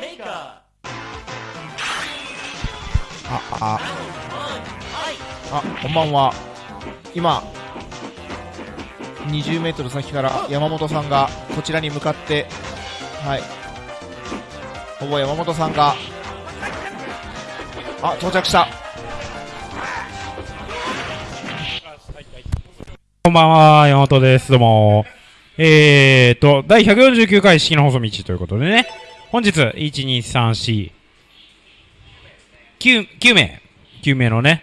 メーカあああこんばんは今20メートル先から山本さんがこちらに向かってはいほぼ山本さんがあ到着したこんばんは、山本です。どうも。えーと、第149回式の放送道ということでね、本日、1、2、3、4、9、9名、9名のね、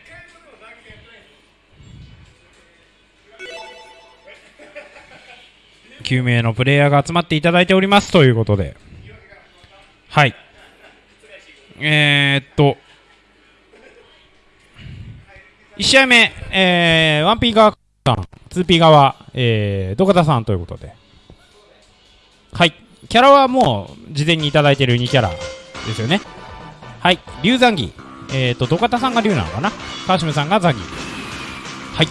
9名のプレイヤーが集まっていただいておりますということで、はい。えーっと、1試合目、えー、1P 側さん、2P 側、えー、土方さんということで。はい。キャラはもう、事前にいただいてる2キャラですよね。はい。龍残儀。えーと、土方さんが龍なのかな？川島さんが残儀。はい。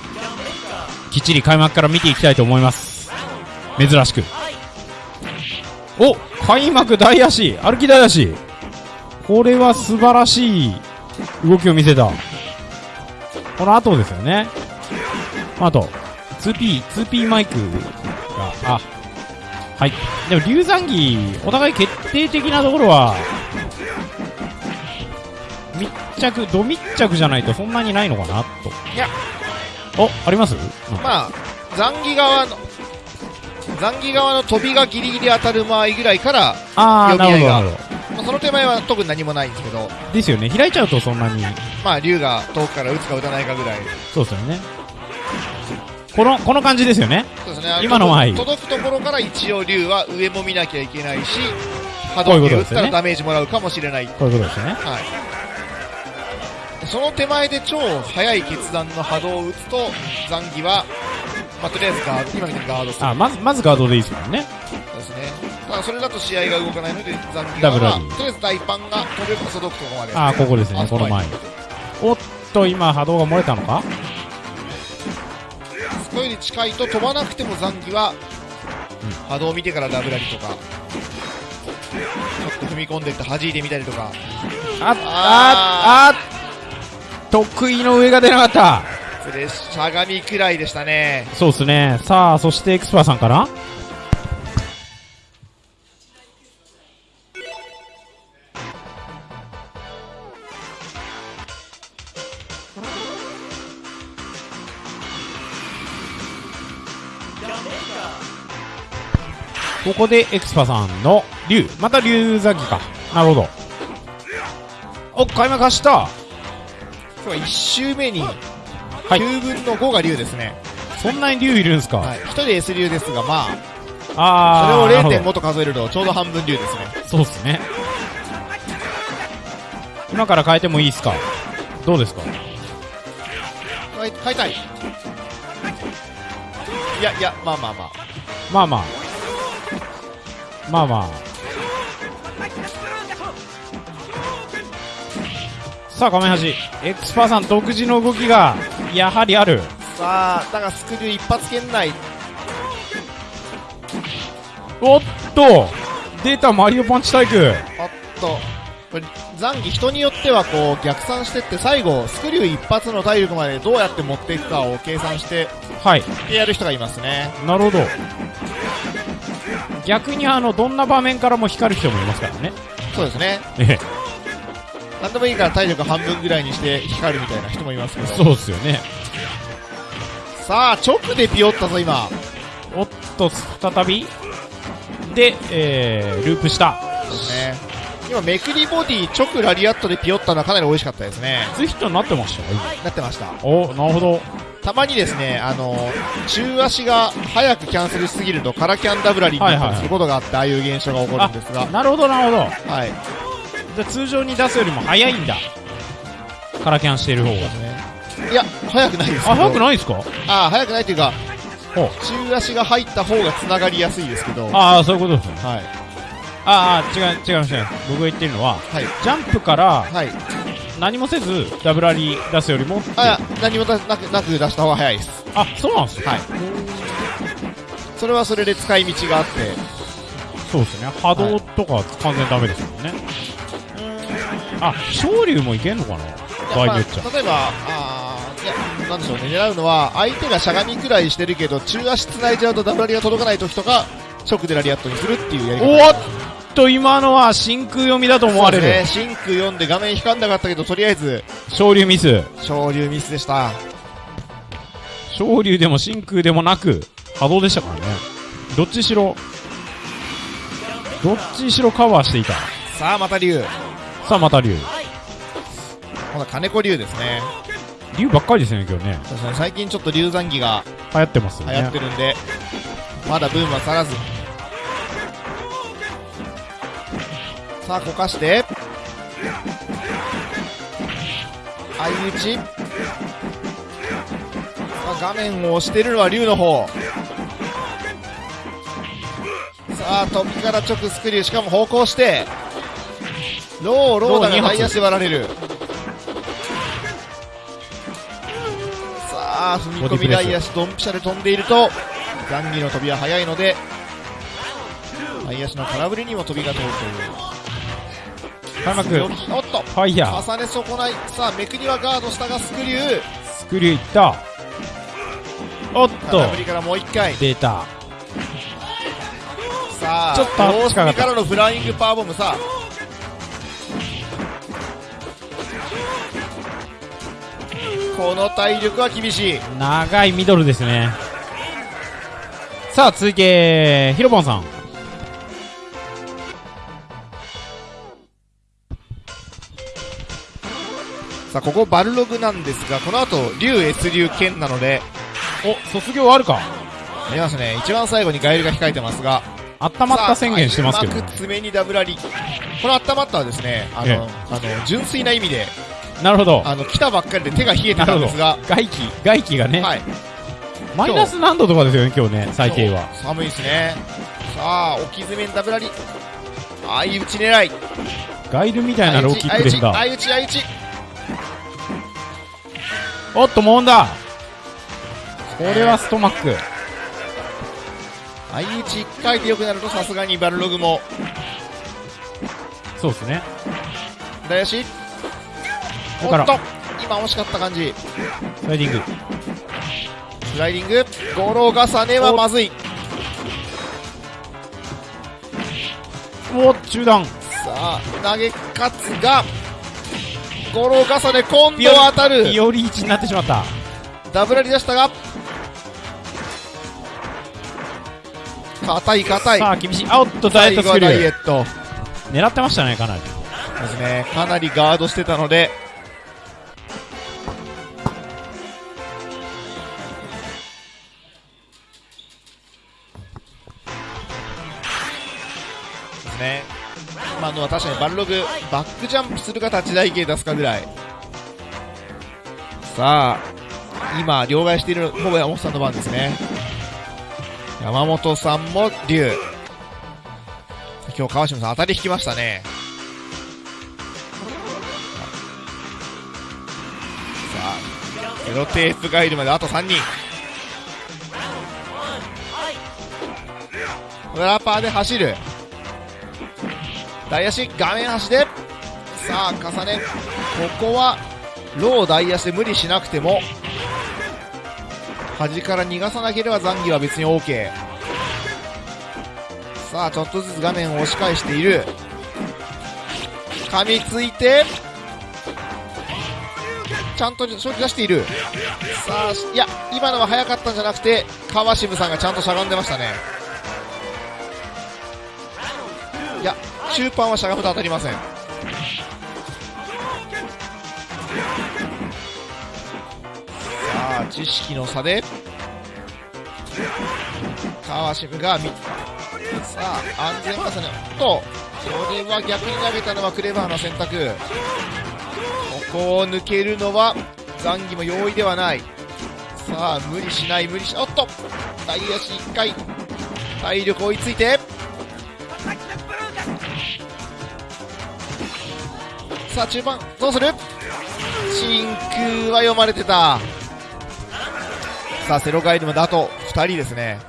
きっちり開幕から見ていきたいと思います。珍しく。お開幕大足歩き大足これは素晴らしい動きを見せた。この後ですよね。あと、2P、2P マイクが、あ、はい。でも、龍残儀、お互い決定的なところは、密着、ド密着じゃないとそんなにないのかなと。いや。お、あります、うんまあ残儀側の残儀側の飛びがギリギリ当たる間合いぐらいから、あー、なるほど、なるほまあ、その手前は特に何もないんですけどど。ですよね。開いちゃうとそんなに、まあ竜が遠くから打つか打たないかぐらいそうですよね。この、この感じですよね。そうですね今の前届くところから一応竜は上も見なきゃいけないし波動球打ったらダメージもらうかもしれないこういうことですよね。はいその手前で超速い決断の波動を打つと残儀は、まあ、とりあえずガード今みたいにガードするあ、まず、まずガードでいいですもんね。そうですねただそれだと試合が動かないので残儀ダブ側はルラリーとりあえず大パンが飛べば届くところまであー、ここですね。あこの前に。おっと、今波動が漏れたのか？そこより近いと飛ばなくても残儀は、波動を見てからダブラリとかちょっと踏み込んでって弾いてみたりとか。あ、あ、あ、得意の上が出なかった。それしゃがみくらいでしたね。そうですね。さあ、そしてエクスパーさんかなここでエクスパさんの竜。また竜ザギか。なるほど。お、開幕走った今日は1周目にはい9分の5が竜ですね、そんなに竜いるんすか、はい、1人 S 竜ですがまああー。それをなるほど0.5と数えるとちょうど半分竜ですねそうっすね。今から変えてもいいっすか？どうですか？変え変えたいいやいやまあまあまあまあまあ。まあまあ。さあ、画面端。エクスパーさん独自の動きが、やはりある。さあだがスクリュー一発圏内おっと出たマリオパンチタイクおっとこれ残儀人によってはこう逆算してって最後スクリュー一発の体力までどうやって持っていくかを計算してはい。やる人がいますねなるほど。逆にあの、どんな場面からも光る人もいますからね。そうですねええ。何でもいいから体力半分ぐらいにして光るみたいな人もいますけどそうっすよね。さあ直でピヨったぞ今おっと、再びで、えー、ループした。そうですね今めくりボディ直ラリアットでピヨったのはかなり美味しかったですねツイヒットになってましたよ。なってましたお、なるほど。たまにですねあの中足が早くキャンセルしすぎるとカラキャンダブラリになったりすることがあって、ああいう現象が起こるんですがなるほど、なるほど。はいじゃあ通常に出すよりも早いんだ。カラキャンしてる方が。いや早くないですあ、早くないですか？あ早くないというか。中足が入った方が繋がりやすいですけどはいああ、そういうことですね。はいああ、違う、違います、違います。僕が言ってるのは、はい。ジャンプからはい。何もせずダブラリ出すよりも、あ何もなくなく出した方が早いです。あ、そうなんですよ。はい。それはそれで使い道があって。そうですね。波動とか完全ダメですもんね、あ昇竜もいけんのかな？場合によっちゃ。まあ例えば、あーいや、なんでしょうね、狙うのは、相手がしゃがみくらいしてるけど、中足繋いじゃうとダブラリが届かない時とか、直でラリアットにするっていうやり方。おっと今のは真空読みだと思われる、ね、真空読んで画面光んなかったけど、とりあえず、昇竜ミス。昇竜ミスでした。昇竜でも真空でもなく波動でしたからね。どっちしろどっちしろカバーしていた。さあ、また竜。さあまた竜今度は金子竜ですね。竜ばっかりですね今日ね。最近ちょっと竜残儀が流行ってますよ流行ねってるんで、まだブームは去らず。さあ、こかして。相打ち。画面を押してるのは竜の方。さあ、飛びから直スクリュー、しかも方向して。ロー、ローダがタイヤして割られる。さあ、踏み込みダイヤシドンピシャで飛んでいると、ザンギの飛びは速いので、ダイヤシの空振りにも飛びが通るという。おっと、ファイヤー重ね損ない。さあ、めくりはガードしたがスクリュー。スクリューいったおっと空振りからもう一回。出たさあ、ちょっと大隅からのフライングパワーボムさあ。この体力は厳しい。長いミドルですねさあ続いてヒロポンさんさあ、ここバルログなんですが、この後、竜 S 竜剣なので、お卒業あるかありますね。一番最後にガエルが控えてますが、あったまった宣言してますけどさあうまく爪にダブラリ。この温まったはですね、あの、ええあの、純粋な意味で、なるほどあの、来たばっかりで手が冷えてたんですが、外気外気がね、はい。マイナス何度とかですよね今日ね最低は寒いですね。さあ、置き爪にダブラリ。相打ち狙い。ガイルみたいなローキックですんだ相打ち、相打ち。おっともんだ。これはストマック。相打ち1回で良くなるとさすがにバルログも、そうですね。おっと今惜しかった感じ。スライディング。スライディング。ゴロ重ねはまずい。お中段。さあ、投げ勝つが、ゴロ重ね、今度は当たる。より1になってしまったダブラリ出したが、硬い硬い。さあ厳しいあおっとダイエットスクリ最後はダイエューット。狙ってましたねかなりですね。かなりガードしてたので、ですね。今のは確かにバルログ、バックジャンプするか立ち台形出すかぐらい。さあ、今、両替しているほぼ山本さんの番ですね。山本さんも竜。今日川島さん当たり引きましたね。さあ、ゼロテープガイルまであと3人。ラッパーで走る。大足、画面端で。さあ、重ね。ここは、ロー大足で無理しなくても、端から逃がさなければ残儀は別に OK。さあ、ちょっとずつ画面を押し返している。噛みついて、ちゃんと勝利出している。さあ、いや、今のは早かったんじゃなくて、川渋さんがちゃんとしゃがんでましたね。中盤はしゃがむと当たりません。さあ、知識の差で、川渋がみ、さあ、安全重ね、おっと、それは逆に投げたのはクレバーな選択。ここを抜けるのは、残儀も容易ではない。さあ、無理しない、無理し、おっと大足1回、体力追いついて、さあ中盤どうする？真空は読まれてた。さあセロガイドまであと2人ですね。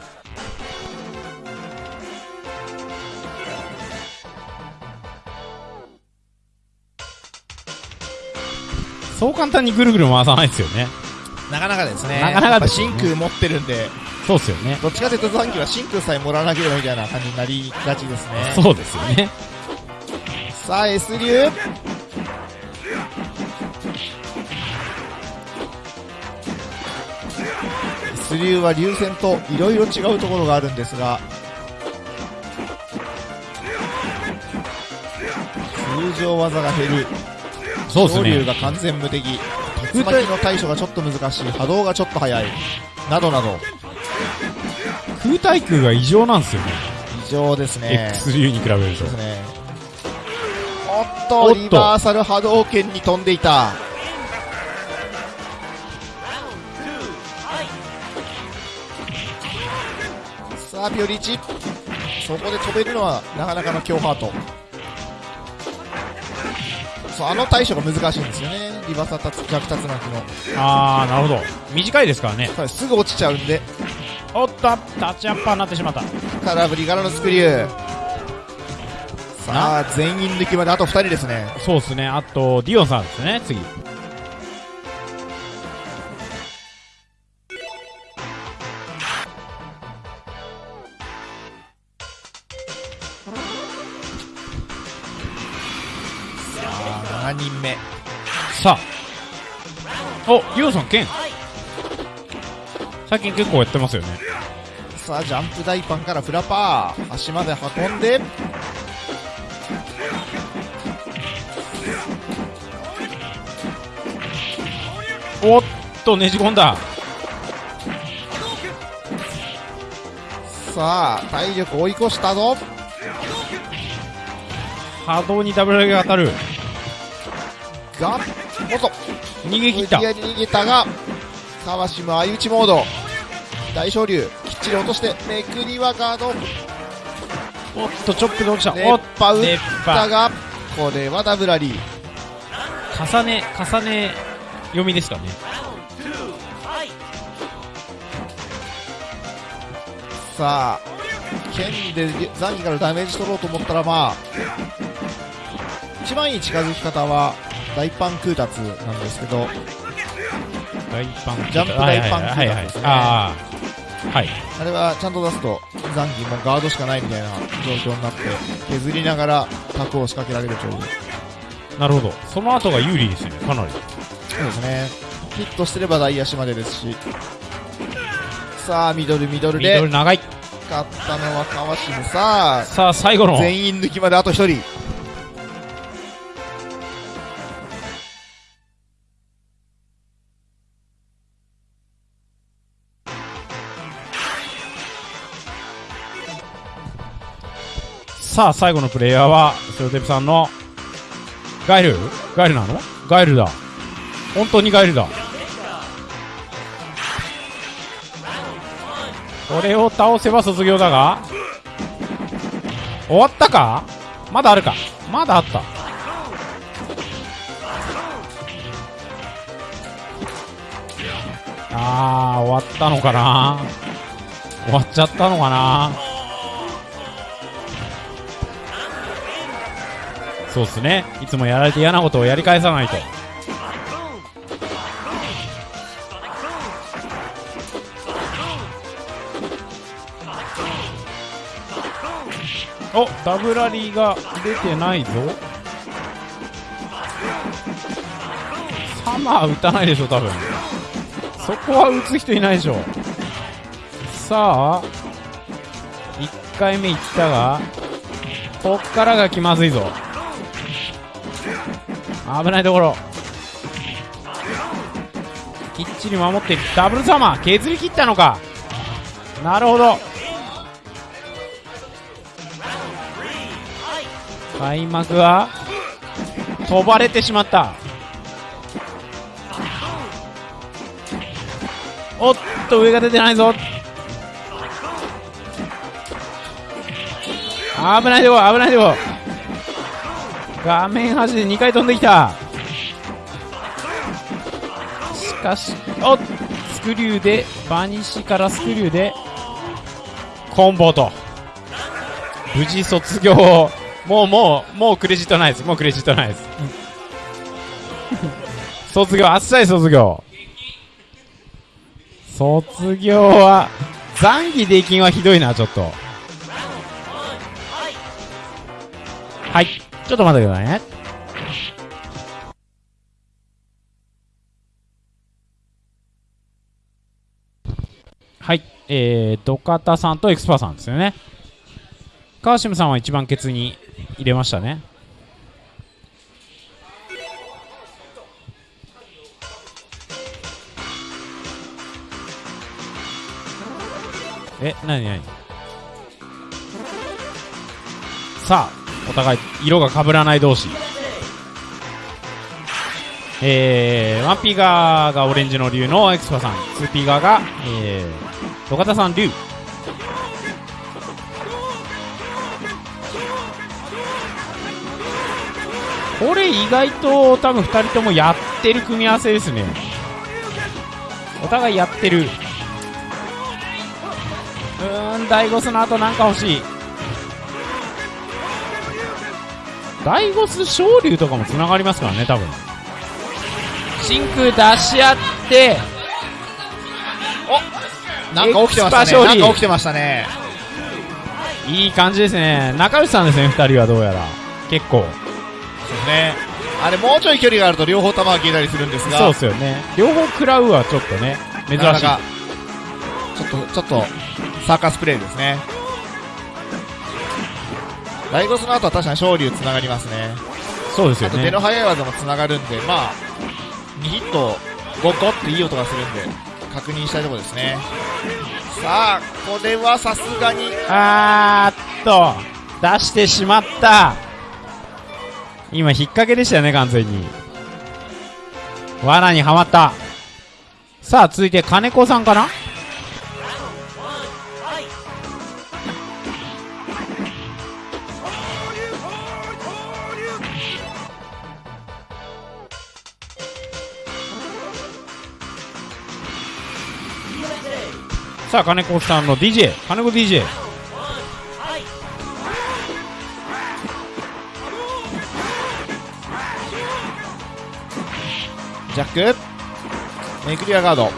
そう簡単にぐるぐる回さないですよね。なかなかですね。なかなかす、ね、真空持ってるんで。そうですよね。どっちかというと残機は真空さえもらわなければみたいな感じになりがちですね。そうですよね。さあ S 流。流は流線といろいろ違うところがあるんですが通常技が減る。そうですね。昇竜が完全無敵。竜巻の対処がちょっと難しい。波動がちょっと速い。などなど。空対空が異常なんですよね。異常ですね。X 流に比べると。ですね。おっとリバーサル波動拳に飛んでいたさあピオリチ。そこで飛べるのはなかなかの強ハート。そうあの対処が難しいんですよね。リバーサル逆竜巻の。ああなるほど。短いですからね。す。ぐ落ちちゃうんで。おっとタッチアッパーになってしまった。空振りからのスクリュー。さあ全員抜きまであと2人ですね。そうですね。あとディオンさんですね次7人目。さあ。おディオンさん剣最近結構やってますよね。さあジャンプ大パンからフラパー。足まで運んで。おっとねじ込んだ。さあ体力追い越したぞ。波動にダブルが当たるがおっと逃げ切った。無理やり逃げたが川島相打ちモード。大昇竜きっちり落としてめくりはガード。おっとチョップで落ちた。熱おっ波打ったがこれはダブラリー。重ね重ね読みですかね。さあ剣で残機からダメージ取ろうと思ったらまあ一番いい近づき方は大パン空達なんですけど大パンジャンプ大パンはいはいはいはいですねはい。あれはちゃんと出すと残機もガードしかないみたいな状況になって削りながらタクを仕掛けられるという。なるほど。その後が有利ですよねかなり。そうですね。ヒットしてれば大足までですし。さあミドルミドルミドでル長い。勝ったのは川島。さあ。さあ最後の。全員抜きまであと1人さあ最後のプレイヤーはセロテプさんのガエル？ガエルなの？ガエルだ。本当にガエルだ。これを倒せば卒業だが。終わったか？まだあるか？まだあった。あー終わったのかな？終わっちゃったのかな？そうっすね。いつもやられて嫌なことをやり返さないと。おダブラリーが出てないぞ。サマー打たないでしょ多分。そこは打つ人いないでしょ。さあ1回目いったがこっからが気まずいぞ。危ないところ。きっちり守ってダブルサマー。削り切ったのか。なるほど。開幕は飛ばれてしまった。おっと上が出てないぞ。危ないとこ危ないとこ。画面端で2回飛んできた。しかしおっスクリューでバニシからスクリューでコンボと。無事卒業もうもうもうクレジットないです。もうクレジットないです。卒業あっさり卒業。卒業は残儀で金はひどいなちょっと。はい。ちょっと待ってくださいね。はい。えー、ドカタさんとエクスパーさんですよね。川島さんは一番ケツに入れましたね。え、なになにさあ、お互い色が被らない同士。えー、1P 側がオレンジの竜のエクスパさん、2P 側が、えー、土方さん竜。これ意外と多分2人ともやってる組み合わせですね。お互いやってる。うーん、ダイゴスの後なんか欲しい。ダイゴス昇竜とかも繋がりますからね、多分。真空出し合って、なんか起きてましたね。なんか起きてましたね。いい感じですね。仲良しさんですね、二人はどうやら。結構。そうですね。あれ、もうちょい距離があると両方球が消えたりするんですが、そうですよね。両方食らうはちょっとね、珍しい。なかなかちょっと、ちょっと、サーカスプレーですね。ダイゴスの後は確かに昇竜つながりますね。そうですよねあと手の。速い技もつながるんで、まあ、2ヒット、ゴッゴっていい音がするんで、確認したいところですね。さあ、これはさすがに、あーっと、出してしまった。今、引っ掛けでしたよね、完全に。罠にはまった。さあ、続いて金子さんかな？さあ、金子さんの DJ、金子 DJ。ジャック、メクリアガード。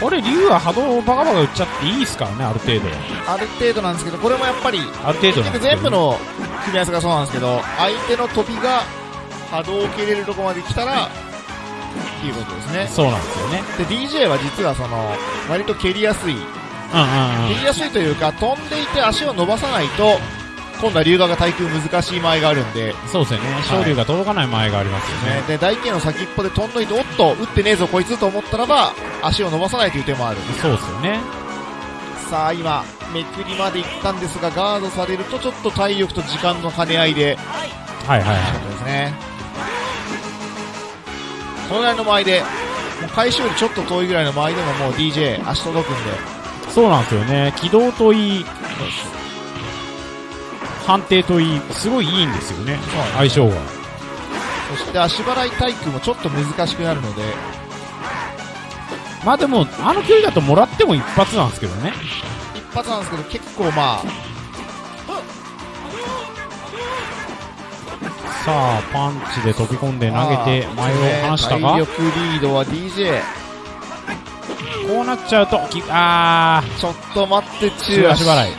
これ、竜は波動をバカバカ打っちゃっていいですからね、ある程度。ある程度なんですけど、これもやっぱり、ある程度なんですけど全部の組み合わせがそうなんですけど、相手の飛びが波動を蹴れるところまで来たら、いいことですね。そうなんですよね。で、DJ は実はその、割と蹴りやすい。うんうんうん。蹴りやすいというか、飛んでいて足を伸ばさないと、今度は龍河が対空難しい場合があるんで、そうですよね。昇竜が届かない前がありますよね。ね、で、大剣の先っぽで飛んどいて、おっと、打ってねえぞこいつと思ったらば、足を伸ばさないという手もある。そうですよね。さあ、今、めくりまで行ったんですが、ガードされるとちょっと体力と時間の兼ね合いで、はいはいはそうですね。そのぐらいの間合いで、もう回収よりちょっと遠いぐらいの間合いでももう DJ 足届くんで、い。そうなんですよね。軌道といい、判定といい、すごいいいんですよね。相性が。そして足払い対空もちょっと難しくなるので、まあでも、あの距離だともらっても一発なんですけどね。一発なんですけど結構まあ、さあ、パンチで飛び込んで投げて前を離したか体力リードは DJ。こうなっちゃうと、きあちょっと待って、ー、中中足足払い。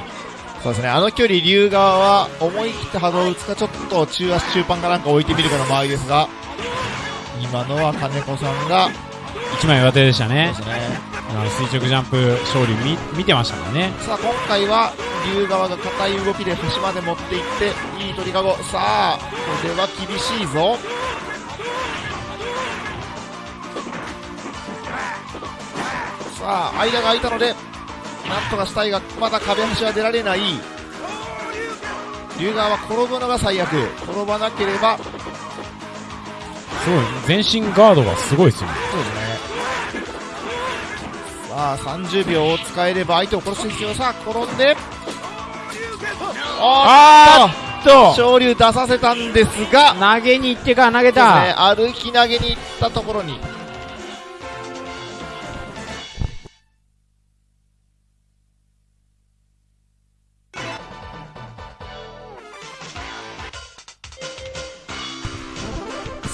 そうですね、あの距離、龍側は思い切って波動を打つか、ちょっと中足中盤かなんか置いてみるかの場合ですが、今のは金子さんが、一枚上手でしたねね。垂直ジャンプ勝利見見てましたからね。さあ、今回は、龍側が硬い動きで端まで持っていって、いい鳥かご。さあ、これは厳しいぞ。さあ、間が空いたので、なんとかしたいが、まだ壁端は出られない。龍側は転ぶのが最悪。転ばなければ、すごい、全身ガードがすごいですよね。そうですね。さあ30秒を使えれば相手を殺す必要さあ転んで。ああと。昇竜出させたんですが。投げに行ってか投げた、ね、歩き投げに行ったところに。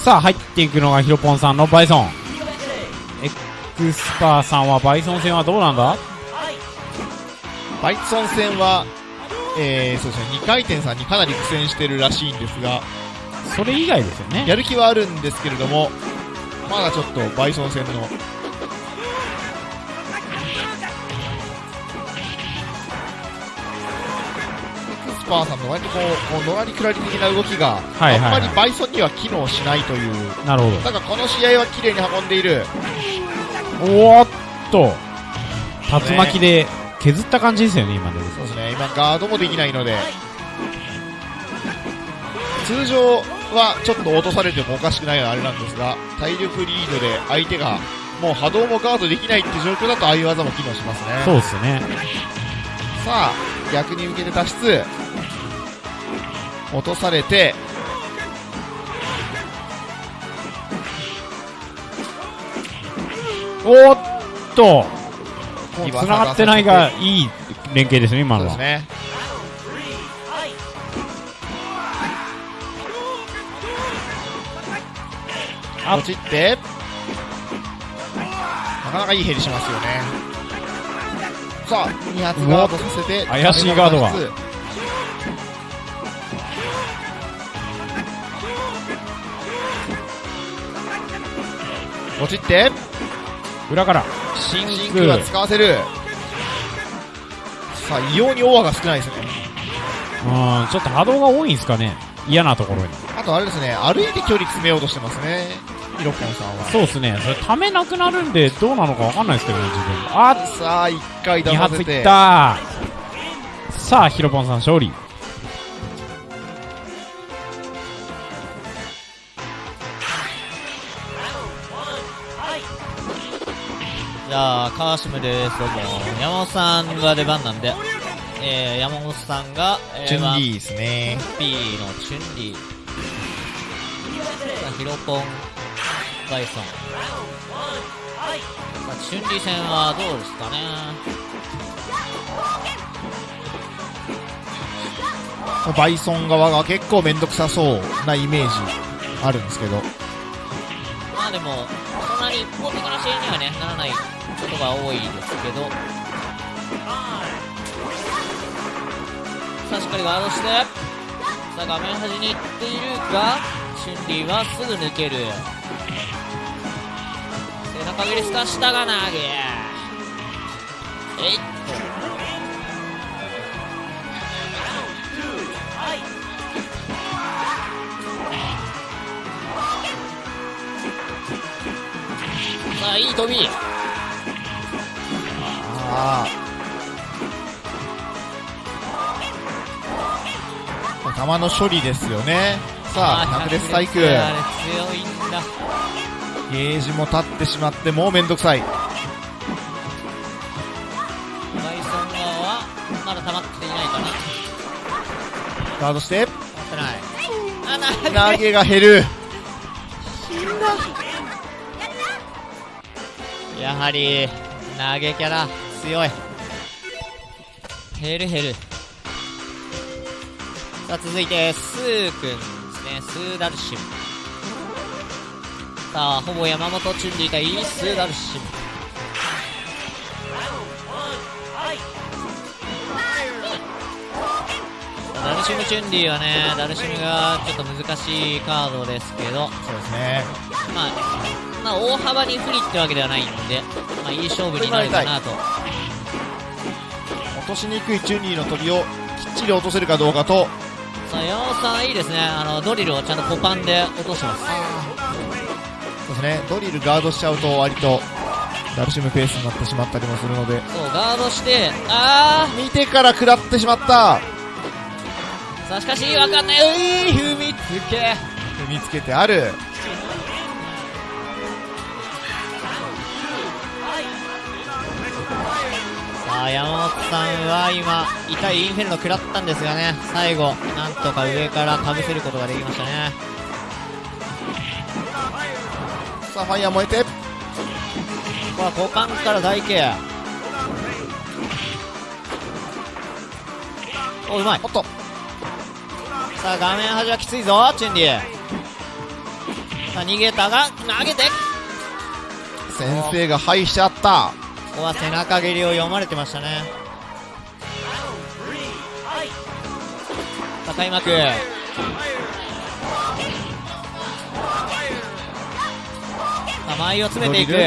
さあ入っていくのがヒロポンさんのバイソン。クスパーさんはバイソン戦はどうなんだ？バイソン戦は、えー、そうですね、2回転さんにかなり苦戦してるらしいんですが、それ以外ですよね。やる気はあるんですけれども、まだちょっとバイソン戦の、スパーさんの割とこう、こうのらりくらり的な動きが、あんまりバイソンには機能しないという、なるほど。だからこの試合は綺麗に運んでいる、おーっと。竜巻で削った感じですよね今のでそうですね、今ガードもできないので、通常はちょっと落とされてもおかしくないのはあれなんですが、体力リードで相手がもう波動もガードできないって状況だとああいう技も機能しますね。そうですね。さあ、逆に向けて脱出。落とされて、おーっと。今繋がってないがいい連携ですね今のは。あ。落ちって、なかなかいいヘリしますよね。さあ、2発ガードさせて、怪しいガードが。落ちって、裏からシンクシンクが使わせる。さあ、異様にオアが少ないですね。うんちょっと波動が多いんですかね嫌なところにあとあれですね、歩いて距離詰めようとしてますね。ヒロポンさんは。そうですねそれためなくなるんでどうなのかわかんないですけどね自分あさあ、1回出2させ。発いってたさあヒロポンさん勝利じゃあ、川島です。どうも。山本さんが出番なんで、えー、山本さんが、えー、チュンリーですね。ピーのチュンリー。ヒロポン、バイソン。さあ、チュンリー戦はどうですかね。バイソン側が結構めんどくさそうなイメージあるんですけど。まあでも、そんなに一方的な試合にはね、ならないことが多いですけど。さあ、しっかりガードして、さあ、画面端に行っているが、チュンリーはすぐ抜ける。背中切りしたが投げ。えいっさあ、いい飛び。ああ。球の処理ですよね。さあ、100列細工。あれ強いんだ。ゲージも立ってしまって、もうめんどくさい。バイソン側は、まだ溜まっていないかな。ガードして、てない。投げが減る。やはり、投げキャラ、強い。減る減る。さあ、続いて、スーくんですね。スーダルシム。さあ、ほぼ山本チュンリー対スーダルシム。ダルシムチュンリーはね、ダルシムがちょっと難しいカードですけど、そうですね。まあ、まあ、大幅に不利ってわけではないんで、まあ、いい勝負になるかなと。落としにくいチュンリーの飛びをきっちり落とせるかどうかと、さあ、山本さんいいですね。あの、ドリルをちゃんとポパンで落としてます。そうですね、ドリルガードしちゃうと割と、ダルシムペースになってしまったりもするので、そう、ガードして、あ見てから食らってしまったーさあ、しかし、わかんない。うい踏みつけ。踏みつけてある。あ、山本さんは今、痛いインフェルノ食らったんですがね、最後、なんとか上からかぶせることができましたね。さあ、ファイヤー燃えて、ここは股間から台形。お、うまい。おっと、さあ、画面端はきついぞ、チュンリー。さあ逃げたが投げて先生が敗しちゃったここは背中蹴りを読まれてましたね。さあ開幕。さあ前を詰めていく。中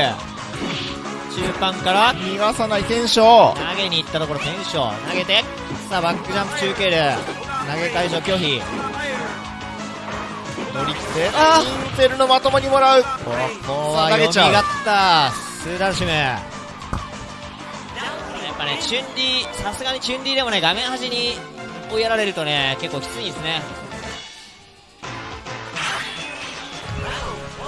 盤から。逃がさない投げに行ったところテンション投げて。さあバックジャンプ中継る投げ解除拒否。乗り切って。あインテルのまともにもらう。ここは読みった。スーダルシムぱねチュンリーさすがにチュンリーでもね画面端に追いやられるとね結構きついんですね。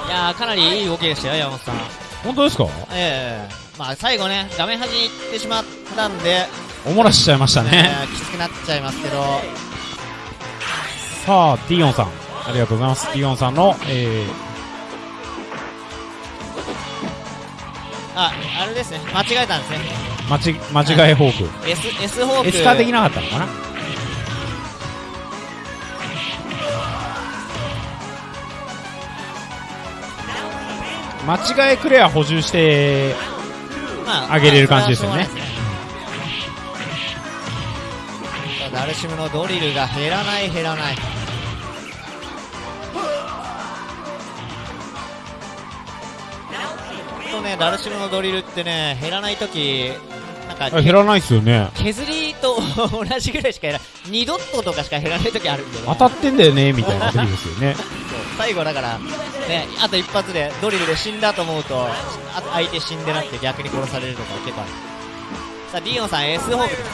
いやーかなりいい動きでしたよ山本さん。本当ですか？ええまあ最後ね画面端に行ってしまったんで、おもらしちゃいましたえね。ーきつくなっちゃいますけど。さあ、ディオンさん。ありがとうございます。ディオンさんの、えああれですね。間違えたんですね。ー、間ち間違えフォーク。S, S ホーク。S カーできなかったのかな？間違えクレア補充して、ま上げれる感じですよね。まあダルシムのドリルが減らない減らない。とねダルシムのドリルってね減らないときなんかあ減らないっすよね。削りと同じぐらいしか減ら2ドットとかしか減らないときあるんでね。当たってんだよね、みたいな時ですよね。最後だからねあと一発でドリルで死んだと思うとあ相手死んでなくて逆に殺されるとか結構ある。さあディオンさん S ホークですね。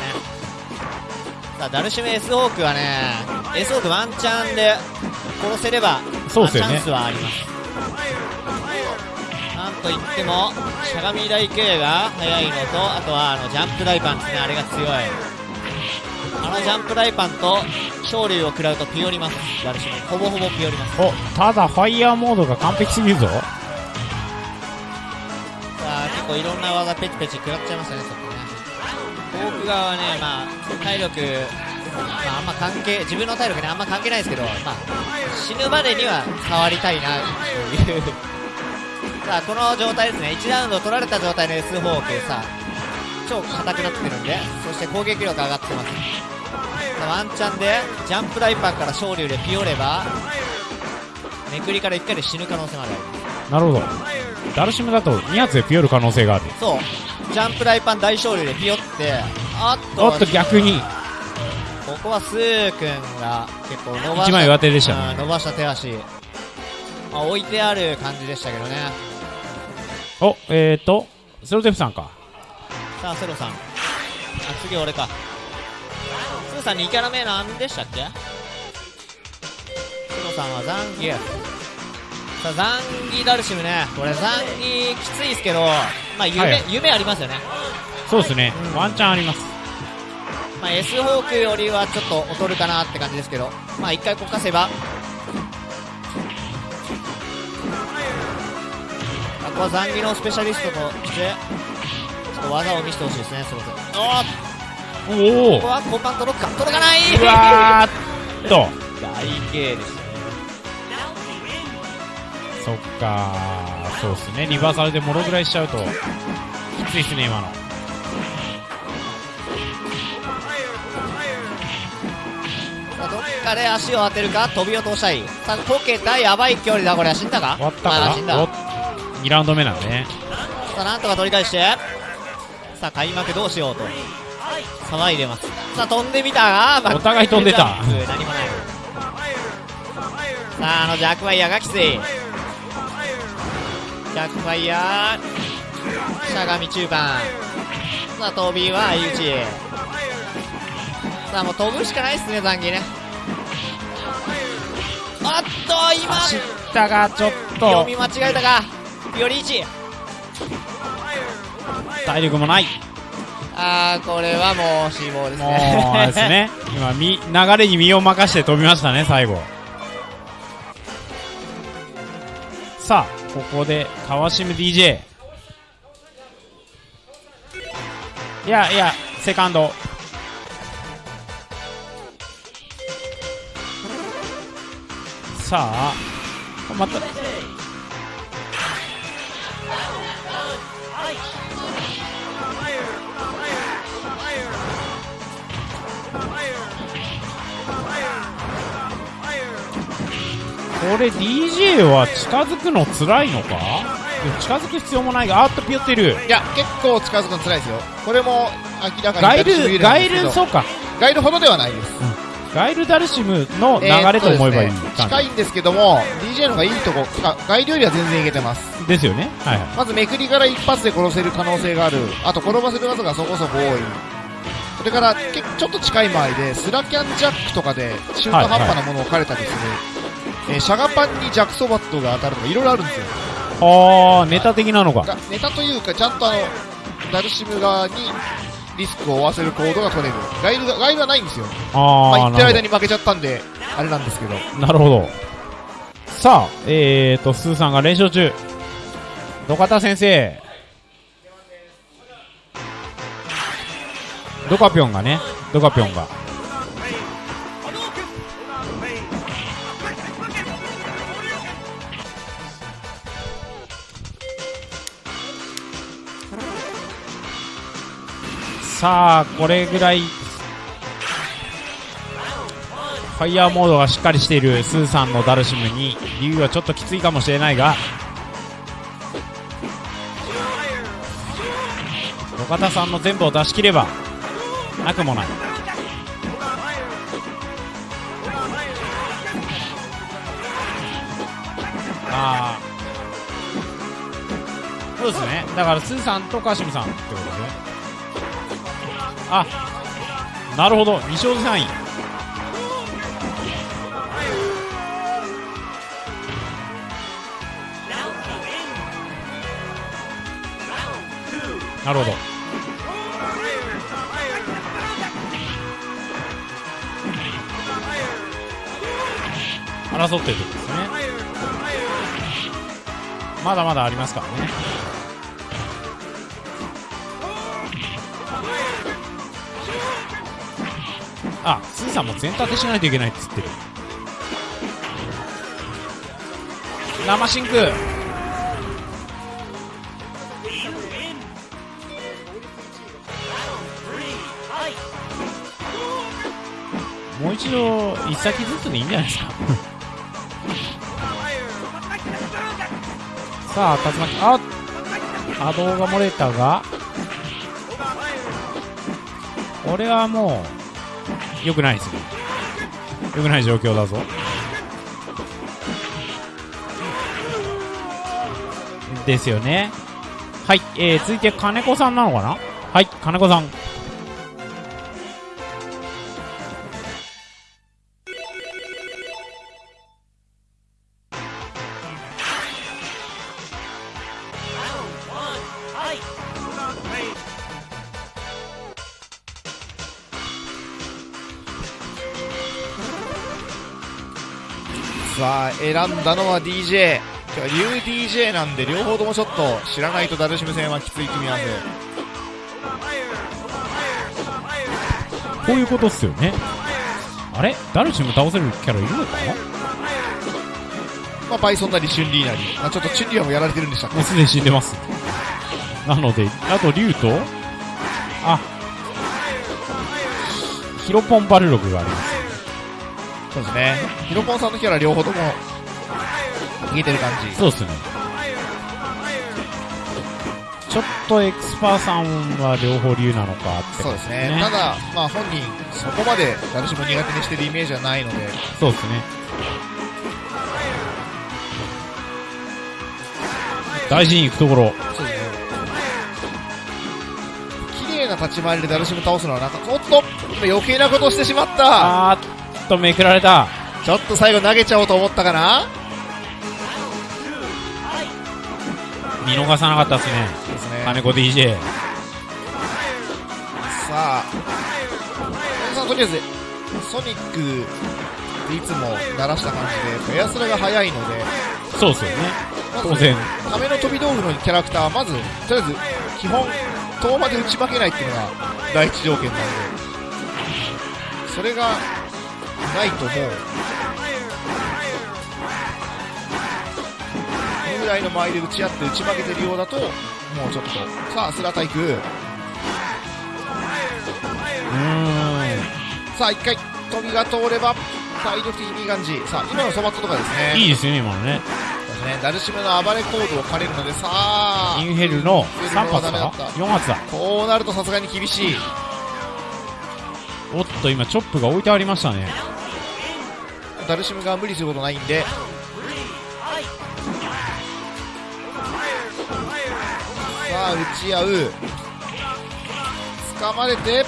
さあダルシム S ホークはね S ホークワンチャンで殺せればそうっすよね。まあチャンスはありますといってもしゃがみ台系が速いのとあとはあのジャンプ大パンですねあれが強い。あのジャンプ大パンと昇竜を食らうとピヨります。ダルシムほぼほぼピヨります。お、ただ、ファイヤーモードが完璧すぎるぞ。さあ結構いろんな技ペチペチ食らっちゃいましたねちょっとね。フォーク側はねまあ体力まああんま関係自分の体力ねあんま関係ないですけどまあ死ぬまでには触りたいなというさあこの状態ですね。1ラウンド取られた状態の S フォークさあ超硬くなってるんでそして攻撃力上がってます。さあワンチャンでジャンプライパンから昇竜でピヨればめくりから1回で死ぬ可能性まであるなるほど。ダルシムだと2発でピヨる可能性がある。そう。ジャンプライパン大昇竜でピヨってあっとおっと、逆に。ここはスー君が結構伸ばした一枚上手でしたね。うん伸ばした手足、まあ、置いてある感じでしたけどねお、えーと、セロテフさんか。さあセロさん。あ次俺か。スーさん2キャラ目なんでしたっけ？セロさんはザンギさあザンギダルシムね。これザンギきついですけどまあ夢,、はい夢ありますよね。そうですね。うん。ワンチャンあります。まあ、S ホークよりはちょっと劣るかなって感じですけど、まあ、一回こかせば、まあ、ここは残儀のスペシャリストとして、ちょっと技を見せてほしいですね、そろそろ。おーおおここは交換届くか届かないうわーっと。大芸でしたね。そっかー、そうっすね。リバーサルでもろぐらいしちゃうと、きついっすね、今の。どっかで足を当てるか、飛び落としたい。さあ、こけた、やばい距離だ、これ。死んだか？終わったまだ死んだ。かお ?2 ラウンド目なんでね。さあなんとか取り返して。さあ開幕どうしようと。騒いでます。さあ飛んでみたがお互い飛んでた。何もない。さああのジャックファイヤーがきつい。ジャックファイヤーしゃがみ中盤。さあ飛びは相打ち。さあもう飛ぶしかないっすね残儀ね。あっと今。走ったが、ちょっと。読み、間違えたかより1体力もない。あーこれはもう死亡ですもねうですね。今、み、流れに身を任して飛びましたね、最後。さあ、ここで、川島 DJ。いやいや、セカンド。さあ、またこれ DJ は近づくの辛いのか？近づく必要もないがあーっとピヨってる。いや結構近づくの辛いですよ。これも明らかにガイダルガイルそうか。ガイルほどではないです。ガイルダルシムの流れと思えばいいえーね感近いんですけども DJ の方がいいとこかガイルよりは全然いけてます。じですよね。はいはい。まずめくりから一発で殺せる可能性がある。あと転ばせる技がそこそこ多い。それからけちょっと近い周りでスラキャンジャックとかで中途半端なものを置かれたりする、えーシャガパンにジャックソバットが当たるとかいろいろあるんですよ。ああネタ的なのか。がネタというかちゃんとあのダルシム側にリスクを負わせる行動が取れる。ガイルがガイルはないんですよ。まあああ言ってる間に負けちゃったんであれなんですけど。なるほど。さあえーとスーさんが連勝中。土方先生。ドカピョンがね。ドカピョンがさあこれぐらいファイヤーモードがしっかりしているスーさんのダルシムに竜はちょっときついかもしれないが土方さんの全部を出し切ればなくもない。ああそうですね。だからスーさんとカシムさんってこと。あなるほど。2勝3位。なるほど。争っているってことですね。まだまだありますからね。あスーさんも全立てしないといけないっつってる。生真空。もう一度一先ずつでいいんじゃないですか。さあ竜巻。あ波動が漏れたが。これはもう。良くないですね。良くない状況だぞ。ですよね。はい、えー、続いて金子さんなのかな？はい金子さん。選んだのは DJ 今日は竜 DJ なんで両方ともちょっと知らないとダルシム戦はきつい組み合わせこういうことっすよね。あれ？ダルシム倒せるキャラいるのか？まあバイソンなりチュンリーなり、まあ、ちょっとチュンリーはもうやられてるんでしたっけ？もうすでに死んでます。なのであと竜と？あ。ヒロポンバルログがあります。そうですね。ヒロポンさんのキャラ両方とも逃げてる感じ。そうっすね。ちょっとエクスパーさんは両方竜なのかってそうですね。ただまあ本人そこまでダルシム苦手にしてるイメージはないので。そうですね。大事に行くところ。そうですね。綺麗な立ち回りでダルシム倒すのはなんかおっと今余計なことをしてしまった。あーっとめくられた。ちょっと最後投げちゃおうと思ったかな見逃さなかったですね。金子 DJ さあ。さんとりあえずソニックでいつも鳴らした感じでエアスラが速いので。そうですよね。まず当然。ための飛び道具のキャラクターはまずとりあえず基本遠まで打ち負けないっていうのが第一条件なんで。それがないともうぐらいの間合いで打ち合って打ち負けてるようだともうちょっとさあスラタイクうーん。さあ一回飛びが通れば体力的にいい感じ。さあ今のそばとかですね。いいですよね今のね。ね。ダルシムの暴れコードを借りるのでさあ。インヘルのインヘル3発だった。4発だ。こうなるとさすがに厳しい。おっと今チョップが置いてありましたね。ダルシムが無理することないんでさあ打ち合う。掴まれて。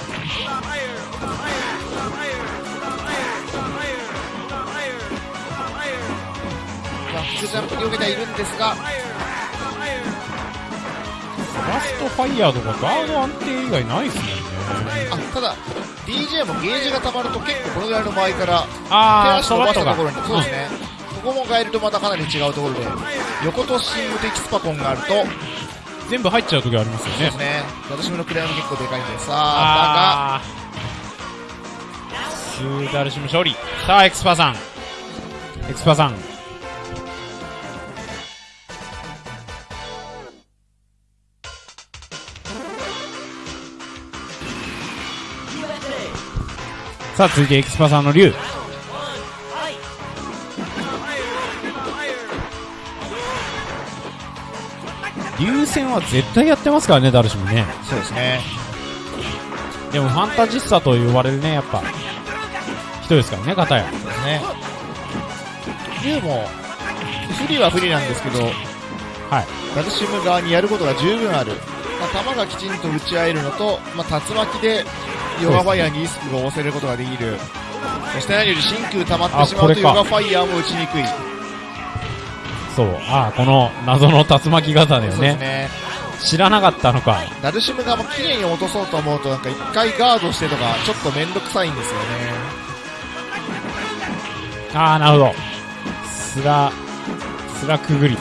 バックジャンプに避けてはいるんですが。ラストファイヤーとかガード安定以外ないですもんね。あただ DJ もゲージが溜まると結構このぐらいの場合から手足伸ばしたところにそうですね、ここも変えるとまたかなり違うところで横とシング的スパコンがあると全部入っちゃう時ありますよね。ね。私のクレアも結構でかいんで。さああースーダルシム勝利。さあエクスパさん。エクスパさん。さあ続いてエクスパさんのリュウ、リュウ戦は絶対やってますからねダルシムね。そうですね。でもファンタジスタと呼ばれるねやっぱ。人ですからね片や。そうですね。竜も不利は不利なんですけどはい。ダルシム側にやることが十分ある、まあ、弾がきちんと打ち合えるのと、まあ、竜巻でヨガファイヤーにリスクが押せることができる。そして何より真空溜まってしまうとヨガファイヤーも打ちにくいそう。ああこの謎の竜巻型だよね。ね。知らなかったのか。ダルシム側も綺麗に落とそうと思うとなんか一回ガードしてとかちょっと面倒くさいんですよね。ああなるほど。スラスラくぐり。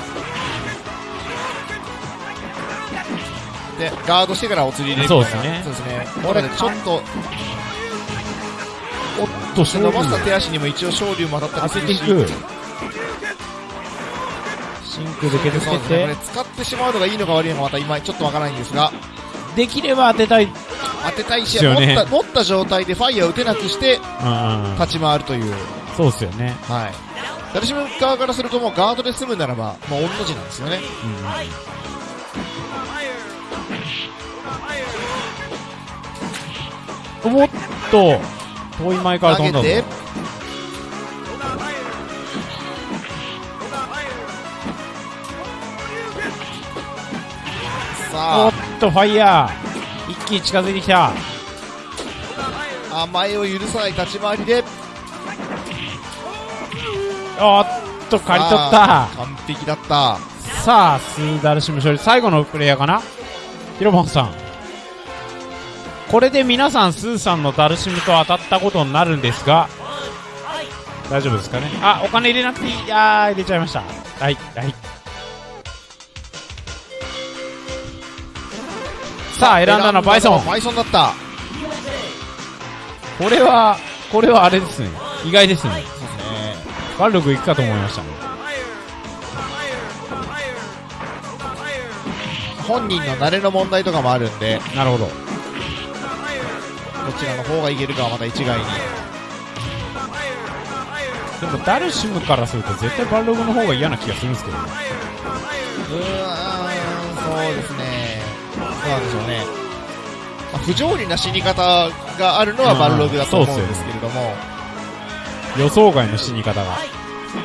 でガードしてからお釣り入れるそうですね。そうですね。ちょっとおっと勝伸ばした利手足にも一応昇竜も当たったりするしく真空で削って。そうですね。使ってしまうのがいいのか悪いのかまた今ちょっとわからないんですが。できれば当てたい。当てたいし、ね持った持った状態でファイヤーを打てなくしてうんうん立ち回るという、そうっすよね。はい、ダルシム側からするともうガードで済むならばもう御の字なんですよね。おっと遠い前から飛んだぞ。投げておさっとファイヤー。一気に近づいてきた。あ甘えを許さない立ち回りで。おっと刈り取った。完璧だった。さあスーダルシム勝利。最後のプレイヤーかな？ヒロボンさん。これで皆さんスーさんのダルシムと当たったことになるんですが大丈夫ですかね？あお金入れなくていい。あー入れちゃいました。はいはいさあ選んだのはバイソン。バイソンだった。これはこれはあれですね。意外ですね。バルログ行くかと思いましたね本人の慣れの問題とかもあるんで。なるほど。どちらの方がいけるかはまた一概に。でもダルシムからすると絶対バルログの方が嫌な気がするんですけどね。うーんそうですねなんでしょうね、まあ不条理な死に方があるのはバルログだと思うんですけれども、予想外の死に方が。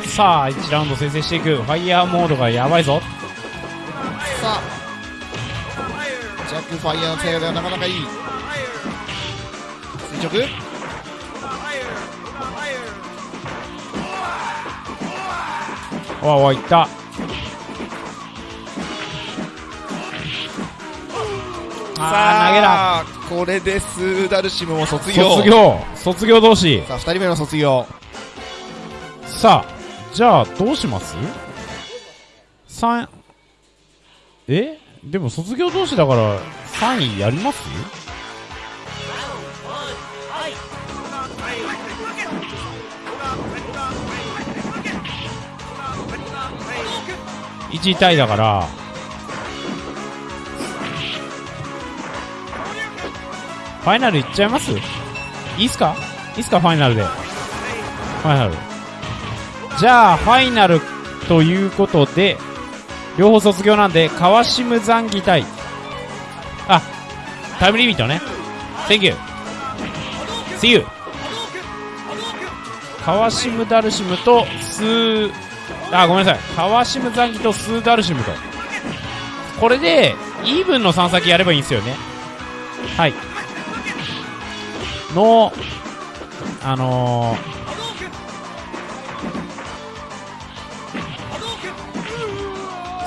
さあ1ラウンド先制していく。ファイヤーモードがやばいぞ。さあ。ジャックファイヤーの使い方がなかなかいい。垂直？わわいったあー投げこれでスーダルシムも卒業。卒業。卒業同士。さあ2人目の卒業。さあじゃあどうします？三え？でも卒業同士だから3位やります？1位タイだからファイナルいっちゃいます？いいっすか？いいっすか？ファイナルで。ファイナル。じゃあファイナルということで両方卒業なんで川島残儀対。あタイムリミットね。Thank you. See you. 川島ダルシムとスーあごめんなさい。川島残儀とスーダルシムと。これでイーブンの3先やればいいんですよね。はい。のあの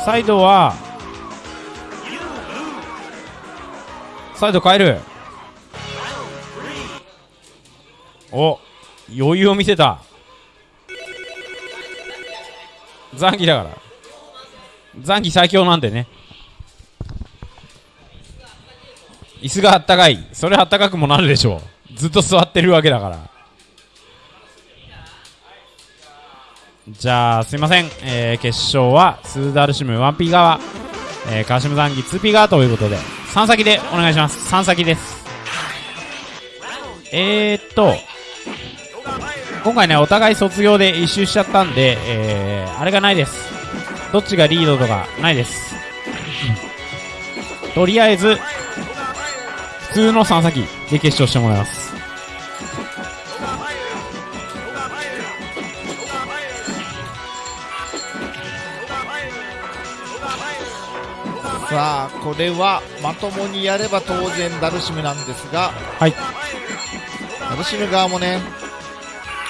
ー、サイドはサイド変える。お余裕を見せた。残機だから。残機最強なんでね。椅子があったかい。それあったかくもなるでしょう。ずっと座ってるわけだから。じゃあすいません、えー、決勝はスーダルシム 1P 側、えー、カシム残機 2P 側ということで。3先でお願いします。3先です。えー、っと今回ねお互い卒業で一周しちゃったんで、えー、あれがないです。どっちがリードとかないです、とりあえず普通の3先で決勝してもらいます。さあこれはまともにやれば当然ダルシムなんですがはい。ダルシム側もね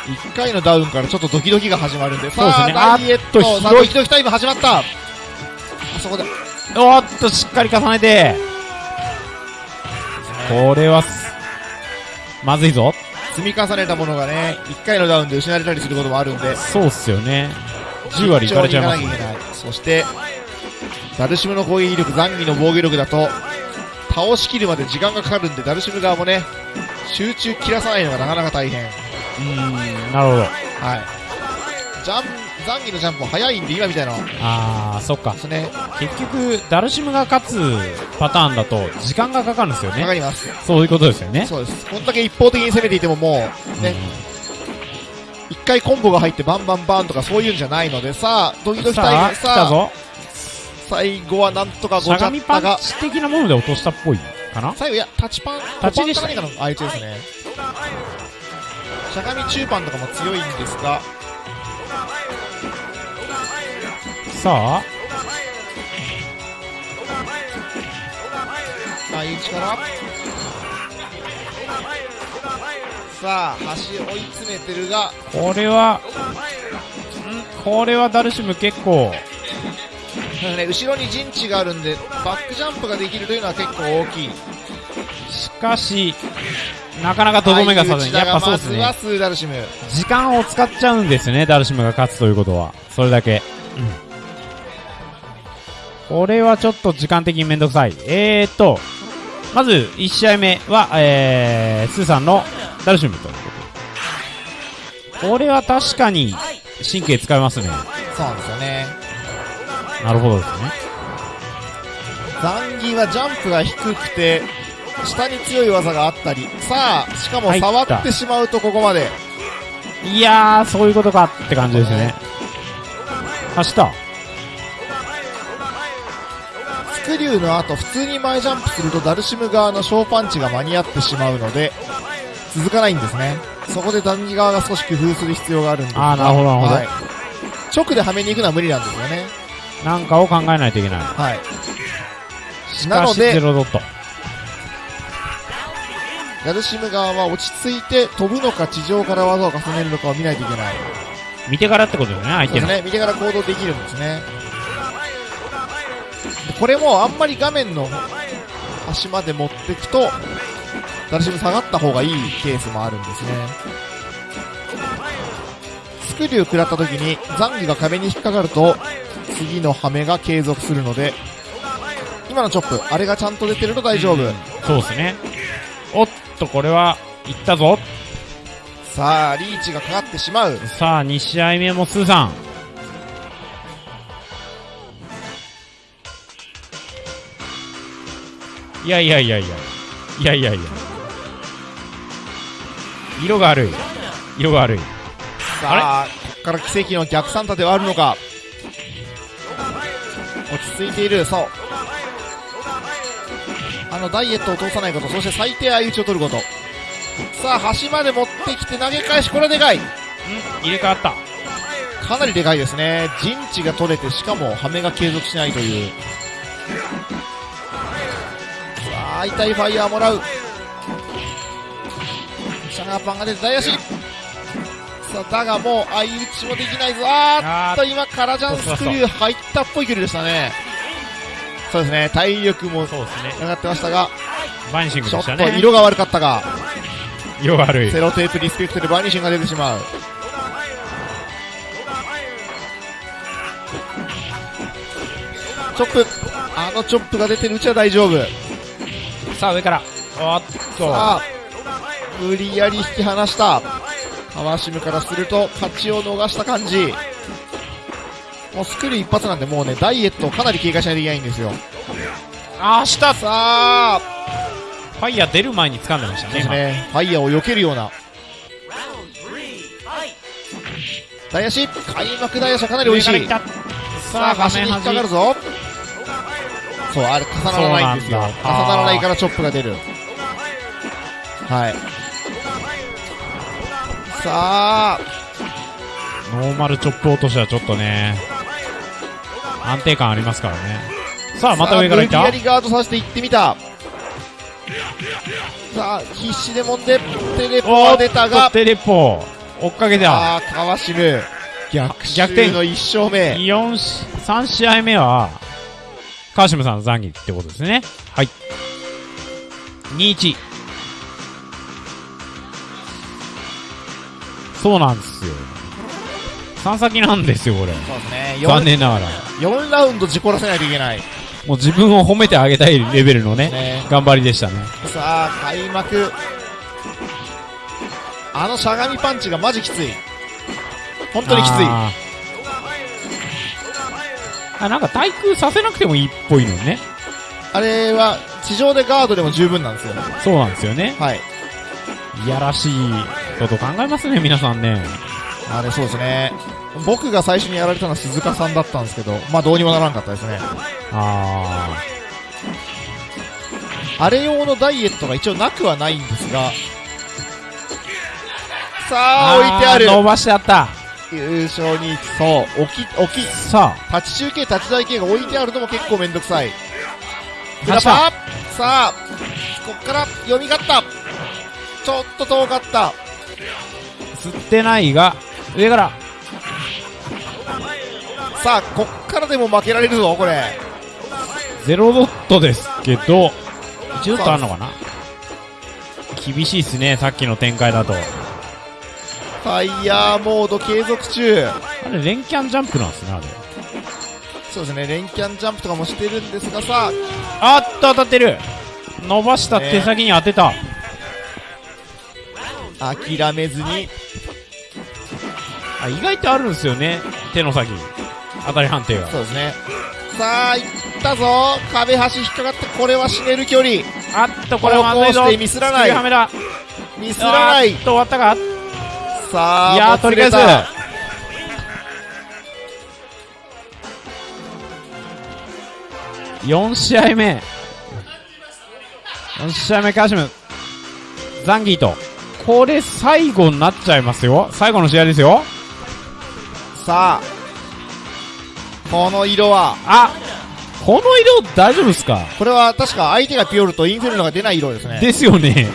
1回のダウンからちょっとドキドキが始まるんで。そうですね。ダイエット。さあドキドキタイム始まった。あそこで。おーっとしっかり重ねて。これはすまずいぞ。積み重ねたものがね1回のダウンで失われたりすることもあるんで。そうっすよね。10割いかれちゃいます慎重にいかなきゃいけない。そしてダルシムの攻撃力残儀の防御力だと倒しきるまで時間がかかるんでダルシム側もね集中切らさないのがなかなか大変。うーんなるほど。はい。ジャン残儀のジャンプも速いんで今みたいなあーそっか。ですね。結局ダルシムが勝つパターンだと時間がかかるんですよわかねります。そういうことですよね。そうです。こんだけ一方的に攻めていてももうね。一回コンボが入ってバンバンバンとかそういうんじゃないのでさあドキドキタイさあムさあ来たぞ最後はなんとかしごちゃゃがみパンったがチ的なもので落としたっぽいかな？最後いやタチパンタチでし。たコパンか何かの相手ですね。しゃがみ中パンとかも強いんですが。さあ。ああいう力さあ端追い詰めてるが。これはん？これはダルシム結構ね後ろに陣地があるんでバックジャンプができるというのは結構大きい。しかしなかなかとどめがさずにやっぱそうですね。時間を使っちゃうんですねダルシムが勝つということは。それだけ、これはちょっと時間的にめんどくさい。えーっとまず1試合目は、えー、スーさんのダルシムということで。これは確かに神経使いますね。そうなんですよねなるほどですね。残儀はジャンプが低くて下に強い技があったり。さあしかも触ってしまうとここまで。いやーそういうことかって感じですね。走った。スクリューの後普通に前ジャンプするとダルシム側の小パンチが間に合ってしまうので続かないんですね。そこで残儀側が少し工夫する必要があるんですが。あーなるほどなるほど。はい。直ではめに行くのは無理なんですよねなんかを考えないといけない。はい。しかしゼなのでロドット。ダルシム側は落ち着いて飛ぶのか地上から技を重ねるのかを見ないといけない。見てからってことですね相手の。ね。見てから行動できるんですね。でこれもあんまり画面の端まで持っていくとダルシム下がった方がいいケースもあるんですね。スクリュー食らった時に残儀が壁に引っかかると次のハメが継続するので、今のチョップ、あれがちゃんと出てると大丈夫。そうですね。おっと、これは、いったぞ。さあ、リーチがかかってしまう。さあ、2試合目もスーさん。いやいやいやいや。いやいやいや。色が悪い。色が悪い。さあ、あここから奇跡の逆三立てはあるのか。落ち着いている。そうあのダイエットを通さないことそして最低相打ちを取ること。さあ端まで持ってきて投げ返しこれはでかい。入れ替わった。かなりでかいですね。陣地が取れてしかもハメが継続しないという。さあ痛いファイヤーもらう。シャガーパンが出て大足さあだがもう相打ちもできないぞ。あー。っと今カラジャンスクリュー入ったっぽい距離でしたね。そうですね体力も上がってましたがバニシングちょっとでしたね色が悪かったが色が悪い。セロテープリスペクトでバニシンが出てしまう。チョップあのチョップが出てるうちは大丈夫。さあ上から。おっと。さあ無理やり引き離した川島からすると勝ちを逃した感じ。もうスクリュー一発なんでもうねダイエットをかなり警戒しないといけないんですよ。あーした。フさあ。ァイヤー出る前に掴んでましたねね。ファイヤーを避けるような。大足開幕大足はかなり美味しい。ささああ端に引っかかるぞ。そうあれ重ならないんですよ。重ならないからチョップが出る。はいさあ。ノーマルチョップ落としはちょっとね安定感ありますからね。さあまた上からいった。さあ無理やりガードさせていってみた。さあ必死でもんでテレポおは出たが。テレポ追っかけた。あー川島。逆逆転。襲の1勝目。4し3試合目は川島さんの残儀ってことですね。はい。2-1そうなんですよ。3先なんですよこれ。そうですね。残 4, 念ながら。4ラウンド事故らせないといけない。もう自分を褒めてあげたいレベルのねね。頑張りでしたね。さあ開幕。あのしゃがみパンチがマジきつい。本当にきつい。あなんか対空させなくてもいいっぽいのね。あれは地上でガードでも十分なんですよ。そうなんですよね。はい。いやらしいこと考えますね皆さんね。あれそうですね。僕が最初にやられたのは鈴鹿さんだったんですけどまあどうにもならんかったですね。ああれ用のダイエットが一応なくはないんですがさあ置いてある。伸ばしてあった。優勝にそう。置き置き。さあ。立ち中継立ち台系が置いてあるのも結構めんどくさい。さあこっから読み勝った。ちょっと遠かった吸ってないが上から。さあこっからでも負けられるぞこれ。ゼロドットですけど1ドットあるのかな？厳しいっすねさっきの展開だと。ファイヤーモード継続中。あれ連キャンジャンプなんですねあれ。そうですね連キャンジャンプとかもしてるんですがさあ。っと当たってる。伸ばした手先に当てた、あ諦めずに。あ意外とあるんですよね。手の先。当たり判定がそうですね。さあいったぞ。壁端引っかかってこれは死ねる距離。あっとこれはまずいぞ。こうしてミスらない。ミスらない。と終わったか。さあいやー取り返す。もつれた4試合目。4試合目カシムザンギーとこれ最後になっちゃいますよ。最後の試合ですよ。さあこの色は？あこの色大丈夫ですか？これは確か相手がピオルとインフェルノが出ない色ですね。ですよね。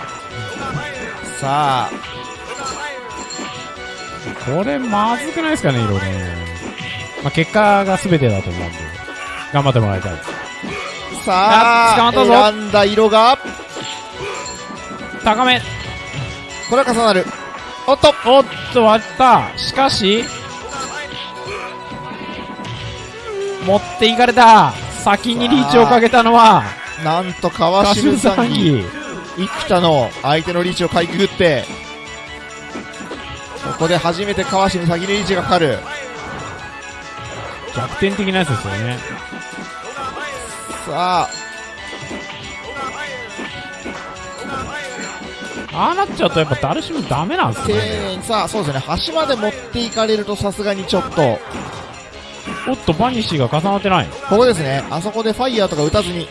さあ。これまずくないですかね色ね。まあ結果が全てだと思うんで。頑張ってもらいたいさああ捕まったぞ。選んだ色が？高めこれは重なる。おっと。おっと割った。しかし持っていかれた。先にリーチをかけたのはなんと川島さんに生田の相手のリーチをかいくぐってここで初めて川島先にリーチがかかる。逆転的なやつですよね。さあああなっちゃうとやっぱダルシムダメなんです丁ねさあそうですね。端まで持っていかれるとさすがにちょっと。おっとバニッシュが重なってない。ここですね。あそこでファイヤーとか打たずに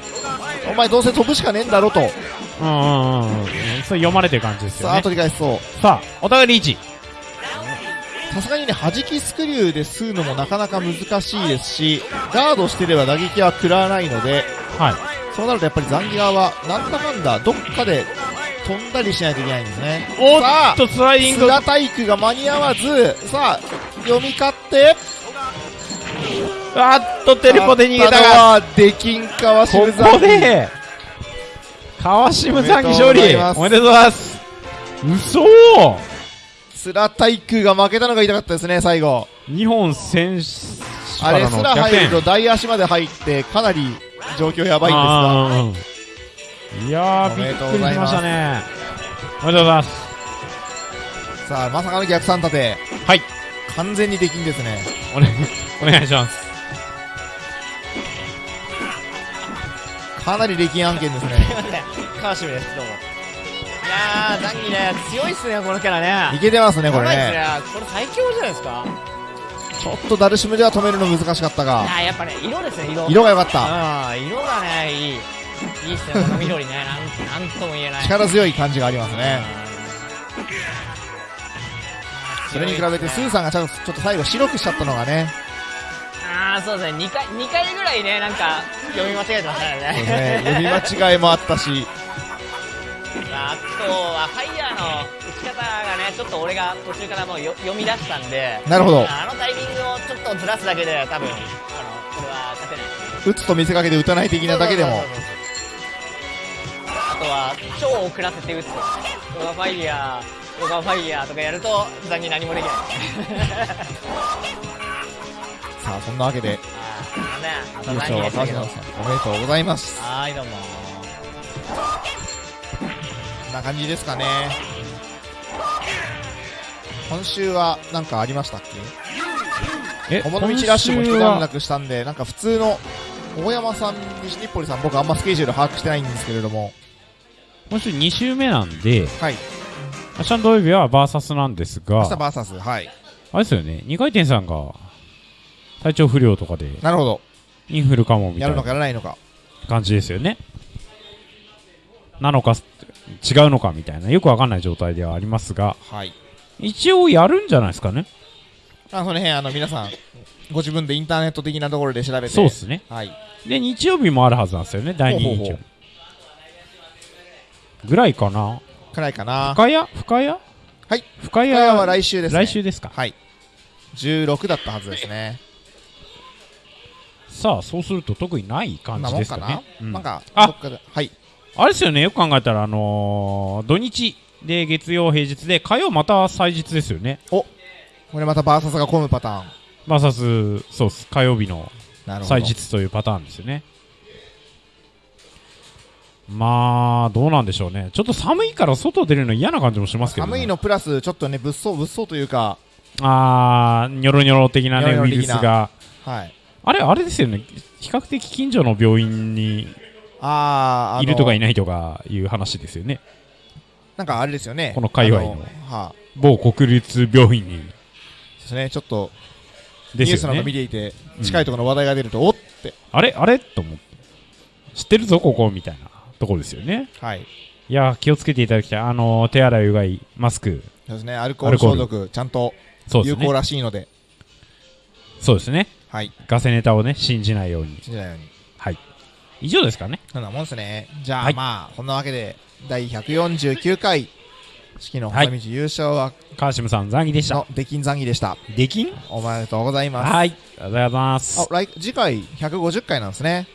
お前どうせ飛ぶしかねえんだろと。うんうんうんうん。それ読まれてる感じですよさあね取り返しそう。さあお互いリーチ。さすがにね弾きスクリューで吸うのもなかなか難しいですしガードしてれば打撃は食らわないのではい。そうなるとやっぱりザンギ側はなんだかんだどっかで飛んだりしないといけないんですね。おっとスライディング。須田体育が間に合わずさあ読み勝って。あっとテレポで逃げたが。のはデキン川こ渋ザンギこで川島さんに勝利。おめでとうございます。嘘。須田体育が負けたのが痛かったですね最後。日本選手あれすら入ると大足まで入ってかなり状況やばいんですがいやーおめでびっとうございまくりしますしたね。おめでとうございます。さあまさかの逆三立て。はい。完全にデキンですね。お,、ね、お願いします。かなりデキン案件ですね。すいません川島ですどうもいやーザンギね強いっすねこのキャラね。いけてますねこれね。ね。これ最強じゃないですか。ちょっとダルシムでは止めるの難しかったいがやーやっぱね色ですね色。色が良かった。あ色がねいいいいっすねこの緑ね。なんなんとも言えない。力強い感じがありますね。うんそれに比べてスーさんがちょっとちょっと最後白くしちゃったのがね。ああそうですね。2回二回ぐらいねなんか読み間違えてましたそうね。読み間違いもあったし。あとはファイヤーの打ち方がねちょっと俺が途中からもうよ読み出したんで。なるほど。あのタイミングをちょっとずらすだけで多分あのこれは勝てない。打つと見せかけて打たない的なだけでもとは超遅らせて打つ。とヨガファイヤーヨガファイヤーとかやると残に何もできない。さあそんなわけで優勝は川島さんおめでとうございます。はーいどうも。こんな感じですかね。今週は何かありましたっけ？え友の道ラッシュも一段落したんでなんか普通の大山さん西日暮里さん僕あんまスケジュール把握してないんですけれども今週2週目なんではい。明日の土曜日はバーサスなんですが明日バーサスはい。あれですよね2回転さんが体調不良とかでなるほど。インフルかもみたやるのいなかやらないのか。感じですよね。なのか違うのかみたいな。よくわかんない状態ではありますがはい。一応やるんじゃないですかね。あその辺あの皆さんご自分でインターネット的なところで調べて。そうっすね。はい。で日曜日もあるはずなんですよね第2日曜ぐらいかな。くらいかな。深谷？深谷？はい。深谷？は来週ですね。来週ですか？はい。16だったはずですね。さあそうすると特にない感じですかね、うんなんかあどっかではい。あれですよね。よく考えたらあのー土日で月曜平日で火曜また祭日ですよね。これまたバーサスが混むパターン。バーサスそうっす。火曜日の祭日というパターンですよねまあどうなんでしょうね。ちょっと寒いから外出るの嫌な感じもしますけど、ね、寒いのプラスちょっとね物騒物騒というかあーニョロニョロ的なねニョロニョロウイルスが。はい。あれあれですよね。比較的近所の病院にあいるとかいないとかいう話ですよね。なんかあれですよね。この界隈の。あはあ某国立病院に。ですね。ちょっとニですよュースなど見ねていてうん近いところの話題が出るとおって。あれあれ？と思って。知ってるぞここ？みたいなとこですよね。はい。いやー気をつけていただきたい。あのー手洗いうがいマスク。そうですね。アルコール消毒ちゃんと有効らしいので。そうですね。はい。ガセネタをね信じないように。信じないように。はい。以上ですかね。そんなもんですね。じゃあ、はい。まあこんなわけで第149回式の細道優勝は川島さん残儀でした。の出禁残儀でした。できんおめでとうございます。はい。ありがとうございます。あ来次回150回なんですね。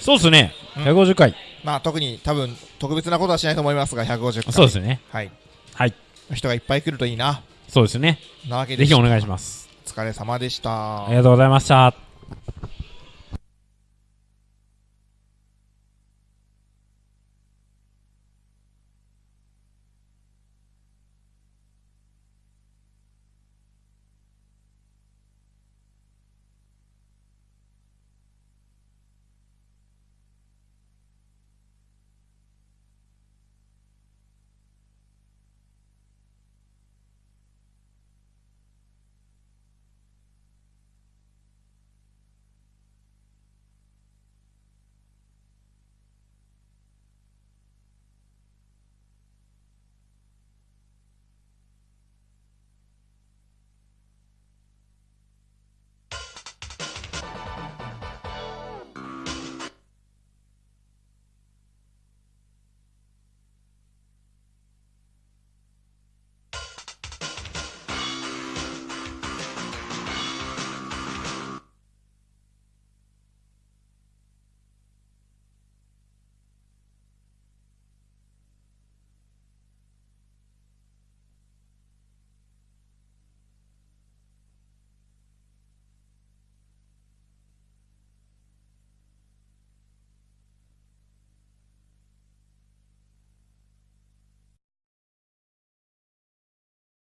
そうですねうん。150回。まあ特に多分特別なことはしないと思いますが150回。そうですね。はい。はい。人がいっぱい来るといいな。そうですね。なわけでぜひお願いしすます。お疲れ様でした。ありがとうございました